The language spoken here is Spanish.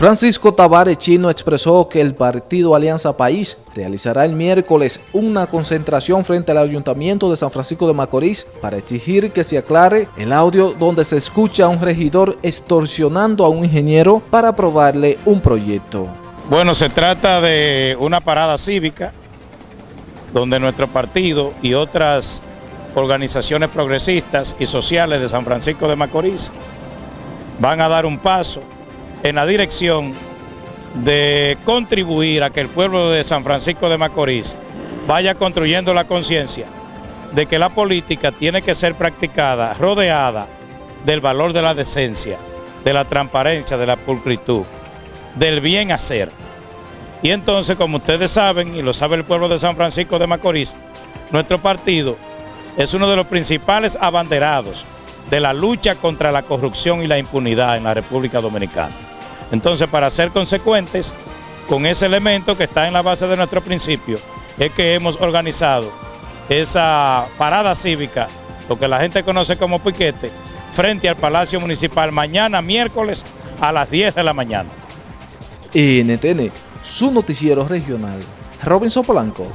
Francisco Tavares Chino expresó que el partido Alianza País realizará el miércoles una concentración frente al Ayuntamiento de San Francisco de Macorís para exigir que se aclare el audio donde se escucha a un regidor extorsionando a un ingeniero para aprobarle un proyecto. Bueno, se trata de una parada cívica donde nuestro partido y otras organizaciones progresistas y sociales de San Francisco de Macorís van a dar un paso en la dirección de contribuir a que el pueblo de San Francisco de Macorís vaya construyendo la conciencia de que la política tiene que ser practicada rodeada del valor de la decencia, de la transparencia, de la pulcritud, del bien hacer. Y entonces, como ustedes saben, y lo sabe el pueblo de San Francisco de Macorís, nuestro partido es uno de los principales abanderados de la lucha contra la corrupción y la impunidad en la República Dominicana. Entonces, para ser consecuentes con ese elemento que está en la base de nuestro principio, es que hemos organizado esa parada cívica, lo que la gente conoce como piquete, frente al Palacio Municipal mañana miércoles a las 10 de la mañana. NTN, su noticiero regional. Robinson Polanco.